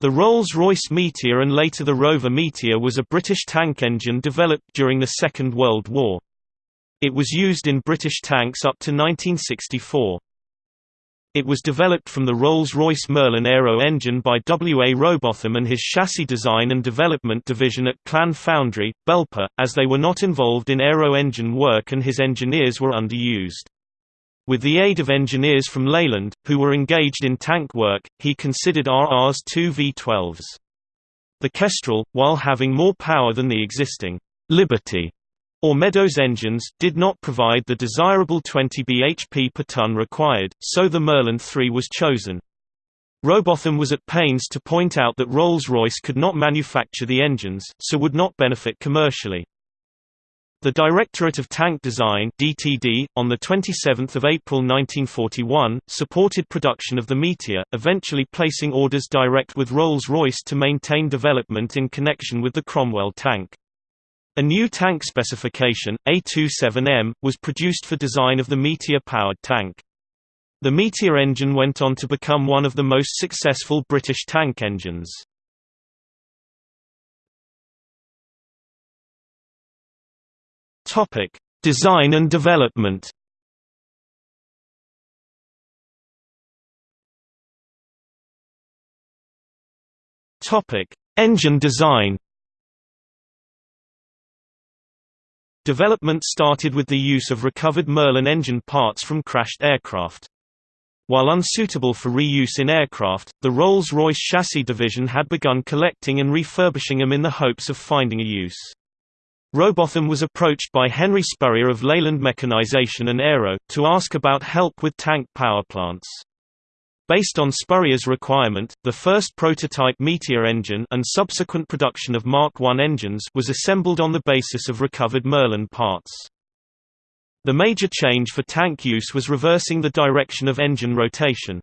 The Rolls-Royce Meteor and later the Rover Meteor was a British tank engine developed during the Second World War. It was used in British tanks up to 1964. It was developed from the Rolls-Royce Merlin Aero engine by W. A. Robotham and his chassis design and development division at Clan Foundry, Belper, as they were not involved in aero engine work and his engineers were underused. With the aid of engineers from Leyland, who were engaged in tank work, he considered RR's two V-12s. The Kestrel, while having more power than the existing Liberty or Meadows engines, did not provide the desirable 20 bhp per ton required, so the Merlin III was chosen. Robotham was at pains to point out that Rolls-Royce could not manufacture the engines, so would not benefit commercially. The Directorate of Tank Design DTD, on 27 April 1941, supported production of the Meteor, eventually placing orders direct with Rolls-Royce to maintain development in connection with the Cromwell tank. A new tank specification, A27M, was produced for design of the Meteor-powered tank. The Meteor engine went on to become one of the most successful British tank engines. Topic: Design and development. Topic: Engine design. Development started with the use of recovered Merlin engine parts from crashed aircraft. While unsuitable for reuse in aircraft, the Rolls-Royce chassis division had begun collecting and refurbishing them in the hopes of finding a use. Robotham was approached by Henry Spurrier of Leyland Mechanization and Aero, to ask about help with tank power plants. Based on Spurrier's requirement, the first prototype Meteor engine and subsequent production of Mark I engines was assembled on the basis of recovered Merlin parts. The major change for tank use was reversing the direction of engine rotation.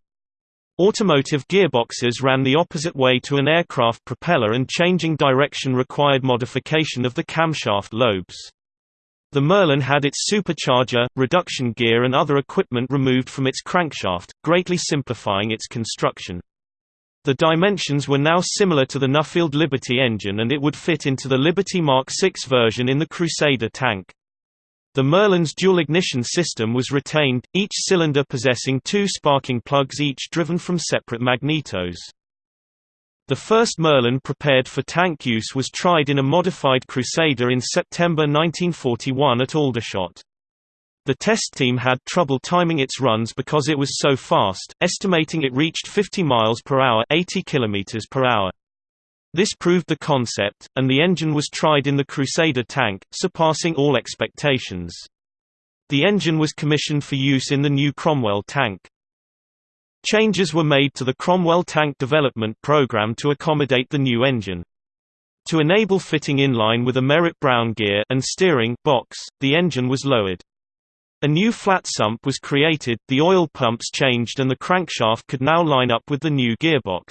Automotive gearboxes ran the opposite way to an aircraft propeller and changing direction required modification of the camshaft lobes. The Merlin had its supercharger, reduction gear and other equipment removed from its crankshaft, greatly simplifying its construction. The dimensions were now similar to the Nuffield Liberty engine and it would fit into the Liberty Mark VI version in the Crusader tank. The Merlin's dual-ignition system was retained, each cylinder possessing two sparking plugs each driven from separate magnetos. The first Merlin prepared for tank use was tried in a modified Crusader in September 1941 at Aldershot. The test team had trouble timing its runs because it was so fast, estimating it reached 50 miles per hour, 80 kilometers per hour. This proved the concept, and the engine was tried in the Crusader tank, surpassing all expectations. The engine was commissioned for use in the new Cromwell tank. Changes were made to the Cromwell tank development program to accommodate the new engine. To enable fitting in line with a Merritt Brown gear and steering box, the engine was lowered. A new flat sump was created, the oil pumps changed and the crankshaft could now line up with the new gearbox.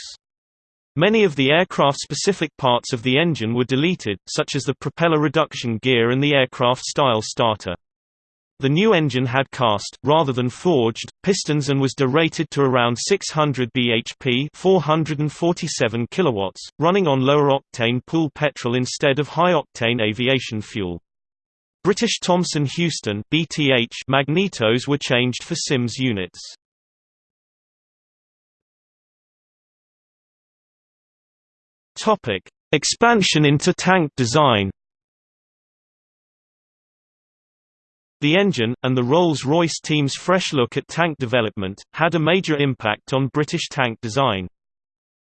Many of the aircraft-specific parts of the engine were deleted, such as the propeller reduction gear and the aircraft-style starter. The new engine had cast, rather than forged, pistons and was derated to around 600 bhp 447 kilowatts, running on lower-octane pool petrol instead of high-octane aviation fuel. British Thomson Houston magnetos were changed for Simms units. Topic: Expansion into tank design The engine, and the Rolls-Royce team's fresh look at tank development, had a major impact on British tank design.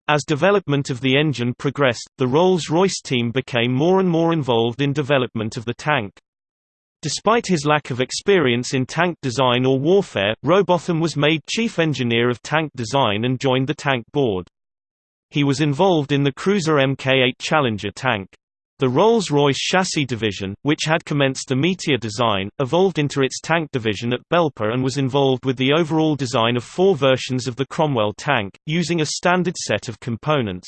As development of the engine progressed, the Rolls-Royce team became more and more involved in development of the tank. Despite his lack of experience in tank design or warfare, Robotham was made chief engineer of tank design and joined the tank board. He was involved in the cruiser Mk8 Challenger tank. The Rolls-Royce chassis division, which had commenced the Meteor design, evolved into its tank division at Belper and was involved with the overall design of four versions of the Cromwell tank, using a standard set of components.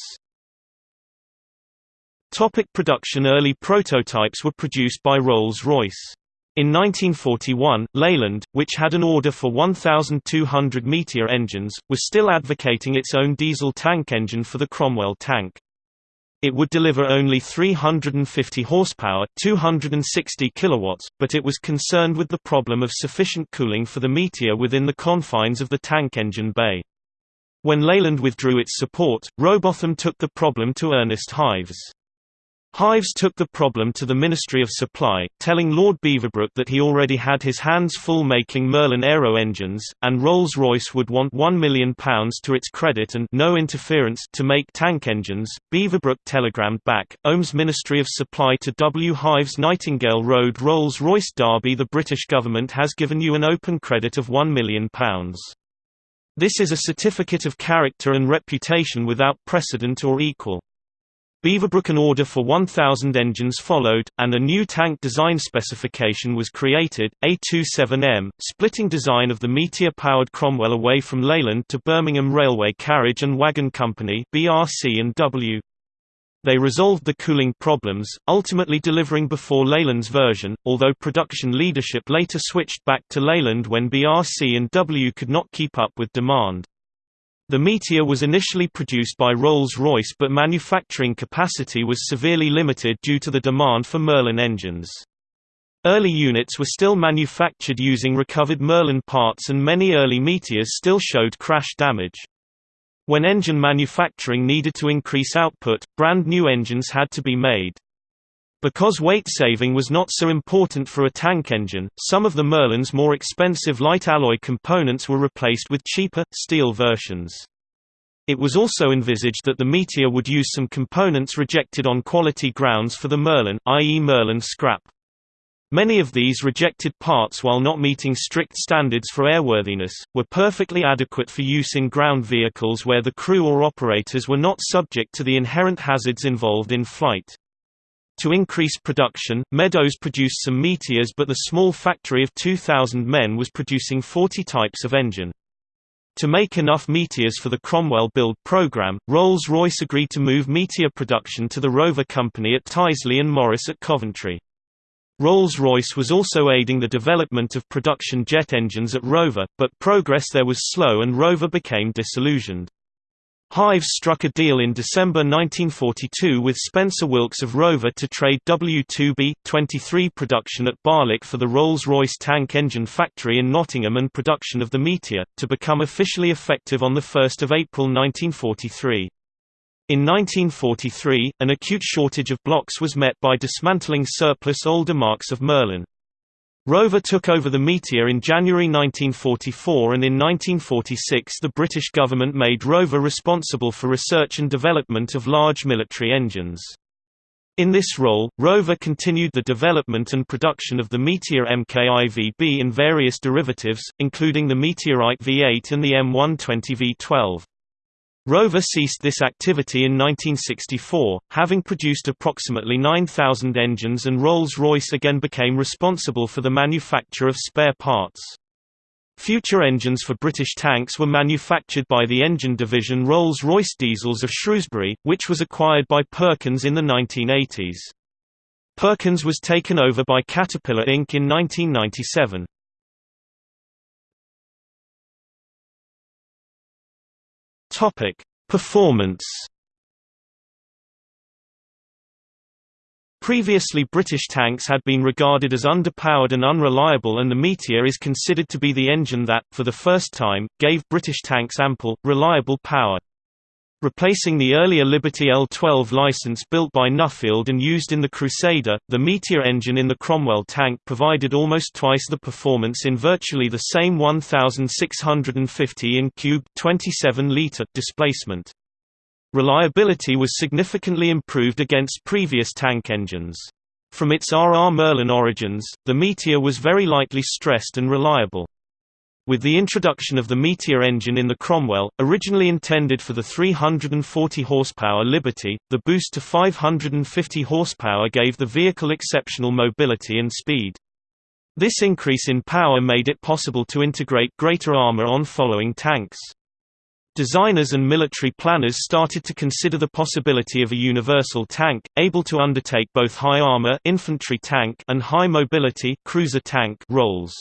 Topic production Early prototypes were produced by Rolls-Royce. In 1941, Leyland, which had an order for 1,200 Meteor engines, was still advocating its own diesel tank engine for the Cromwell tank. It would deliver only 350 horsepower 260 kilowatts, but it was concerned with the problem of sufficient cooling for the Meteor within the confines of the tank engine bay. When Leyland withdrew its support, Robotham took the problem to Ernest Hives. Hives took the problem to the Ministry of Supply, telling Lord Beaverbrook that he already had his hands full making Merlin aero engines, and Rolls-Royce would want £1 million to its credit and no interference to make tank engines. Beaverbrook telegrammed back, OHM's Ministry of Supply to W. Hives Nightingale Road Rolls-Royce Derby The British government has given you an open credit of £1 million. This is a certificate of character and reputation without precedent or equal. Beaverbrook an order for 1,000 engines followed, and a new tank design specification was created, A27M, splitting design of the Meteor-powered Cromwell away from Leyland to Birmingham Railway Carriage and Wagon Company BRC&W. They resolved the cooling problems, ultimately delivering before Leyland's version, although production leadership later switched back to Leyland when BRC&W could not keep up with demand. The Meteor was initially produced by Rolls-Royce but manufacturing capacity was severely limited due to the demand for Merlin engines. Early units were still manufactured using recovered Merlin parts and many early Meteors still showed crash damage. When engine manufacturing needed to increase output, brand new engines had to be made. Because weight saving was not so important for a tank engine, some of the Merlin's more expensive light alloy components were replaced with cheaper, steel versions. It was also envisaged that the Meteor would use some components rejected on quality grounds for the Merlin, i.e. Merlin scrap. Many of these rejected parts while not meeting strict standards for airworthiness, were perfectly adequate for use in ground vehicles where the crew or operators were not subject to the inherent hazards involved in flight. To increase production, Meadows produced some Meteors but the small factory of 2,000 men was producing 40 types of engine. To make enough Meteors for the Cromwell build program, Rolls-Royce agreed to move Meteor production to the Rover Company at Tyseley and Morris at Coventry. Rolls-Royce was also aiding the development of production jet engines at Rover, but progress there was slow and Rover became disillusioned. Hives struck a deal in December 1942 with Spencer Wilkes of Rover to trade W2B-23 production at Barlick for the Rolls-Royce tank engine factory in Nottingham and production of the Meteor, to become officially effective on 1 April 1943. In 1943, an acute shortage of blocks was met by dismantling surplus older marks of Merlin. Rover took over the Meteor in January 1944 and in 1946 the British government made Rover responsible for research and development of large military engines. In this role, Rover continued the development and production of the Meteor MKIVB in various derivatives, including the Meteorite V8 and the M120 V12. Rover ceased this activity in 1964, having produced approximately 9,000 engines and Rolls-Royce again became responsible for the manufacture of spare parts. Future engines for British tanks were manufactured by the engine division Rolls-Royce Diesels of Shrewsbury, which was acquired by Perkins in the 1980s. Perkins was taken over by Caterpillar Inc. in 1997. Topic: Performance. Previously British tanks had been regarded as underpowered and unreliable and the Meteor is considered to be the engine that, for the first time, gave British tanks ample, reliable power. Replacing the earlier Liberty L-12 license built by Nuffield and used in the Crusader, the Meteor engine in the Cromwell tank provided almost twice the performance in virtually the same 1,650 in cube 27-litre displacement. Reliability was significantly improved against previous tank engines. From its RR Merlin origins, the Meteor was very lightly stressed and reliable. With the introduction of the Meteor engine in the Cromwell, originally intended for the 340 horsepower Liberty, the boost to 550 horsepower gave the vehicle exceptional mobility and speed. This increase in power made it possible to integrate greater armor on following tanks. Designers and military planners started to consider the possibility of a universal tank, able to undertake both high armor infantry tank and high mobility cruiser tank roles.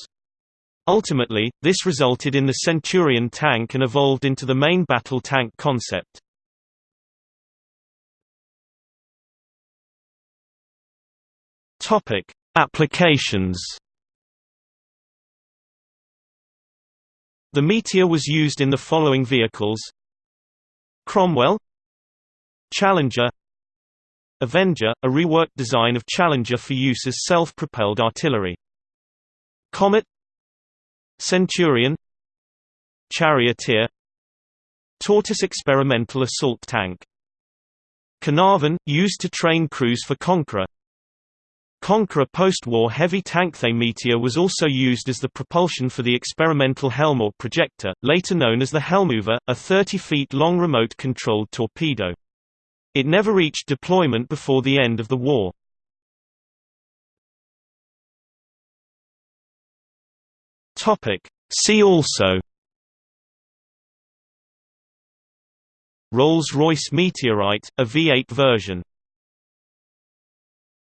Ultimately, this resulted in the Centurion tank and evolved into the main battle tank concept. Topic: Applications. The Meteor was used in the following vehicles. Cromwell. Challenger. Avenger, a reworked design of Challenger for use as self-propelled artillery. Comet Centurion Charioteer Tortoise experimental assault tank Caernarvon, used to train crews for Conqueror Conqueror post-war heavy tank The Meteor was also used as the propulsion for the experimental Helmore projector, later known as the Helmover, a 30 feet long remote-controlled torpedo. It never reached deployment before the end of the war. See also. Rolls-Royce Meteorite, a V8 version